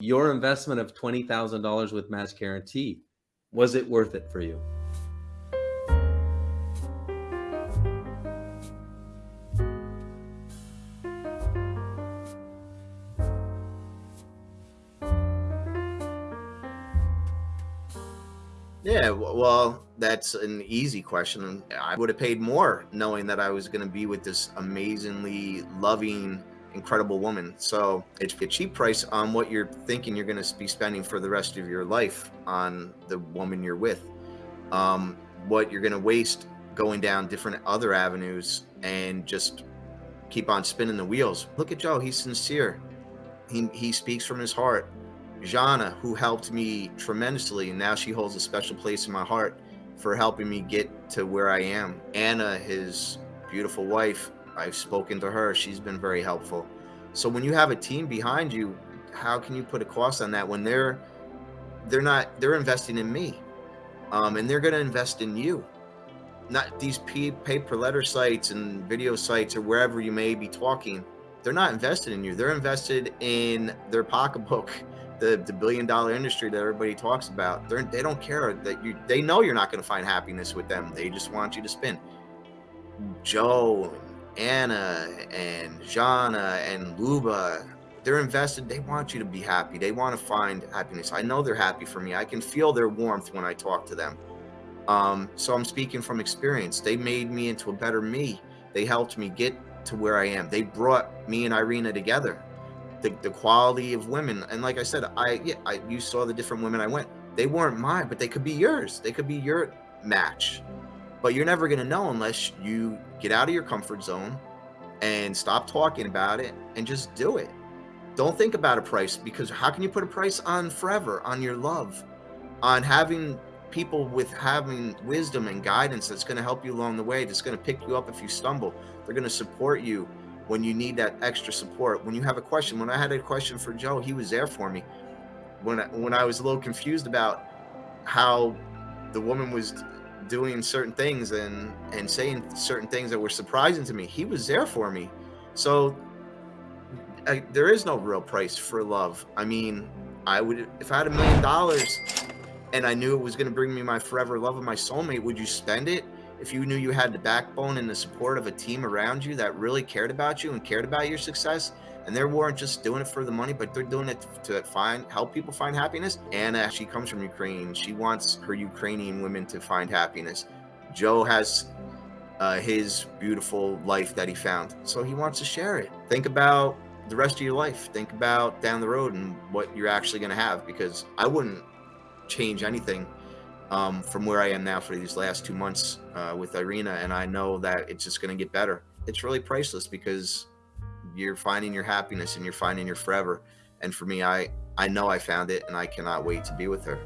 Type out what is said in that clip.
Your investment of $20,000 with Match Guarantee, was it worth it for you? Yeah, well, that's an easy question. I would have paid more knowing that I was going to be with this amazingly loving, incredible woman. So it's a cheap price on what you're thinking you're going to be spending for the rest of your life on the woman you're with. Um, what you're going to waste going down different other avenues and just keep on spinning the wheels. Look at Joe. He's sincere. He, he speaks from his heart Jana, who helped me tremendously, and now she holds a special place in my heart for helping me get to where I am. Anna, his beautiful wife, I've spoken to her. She's been very helpful. So when you have a team behind you, how can you put a cost on that when they're they're not they're investing in me, um, and they're going to invest in you. Not these pay per letter sites and video sites or wherever you may be talking. They're not invested in you. They're invested in their pocketbook the, the billion dollar industry that everybody talks about. They're, they don't care that you, they know you're not going to find happiness with them. They just want you to spin. Joe, Anna, and Jana, and Luba, they're invested. They want you to be happy. They want to find happiness. I know they're happy for me. I can feel their warmth when I talk to them. Um, so I'm speaking from experience. They made me into a better me. They helped me get to where I am. They brought me and Irina together the, the quality of women. And like I said, I yeah, I you saw the different women I went. They weren't mine, but they could be yours. They could be your match. But you're never gonna know unless you get out of your comfort zone and stop talking about it and just do it. Don't think about a price because how can you put a price on forever, on your love, on having people with having wisdom and guidance that's going to help you along the way, that's going to pick you up if you stumble. They're going to support you when you need that extra support. When you have a question, when I had a question for Joe, he was there for me. When I, when I was a little confused about how the woman was doing certain things and and saying certain things that were surprising to me, he was there for me. So I, there is no real price for love. I mean, I would if I had a million dollars and I knew it was going to bring me my forever love of my soulmate, would you spend it? if you knew you had the backbone and the support of a team around you that really cared about you and cared about your success, and they weren't just doing it for the money, but they're doing it to find help people find happiness. Anna, she comes from Ukraine. She wants her Ukrainian women to find happiness. Joe has uh, his beautiful life that he found, so he wants to share it. Think about the rest of your life. Think about down the road and what you're actually going to have, because I wouldn't change anything um, from where I am now for these last two months uh, with Irina, and I know that it's just going to get better. It's really priceless because you're finding your happiness and you're finding your forever. And for me, I, I know I found it and I cannot wait to be with her.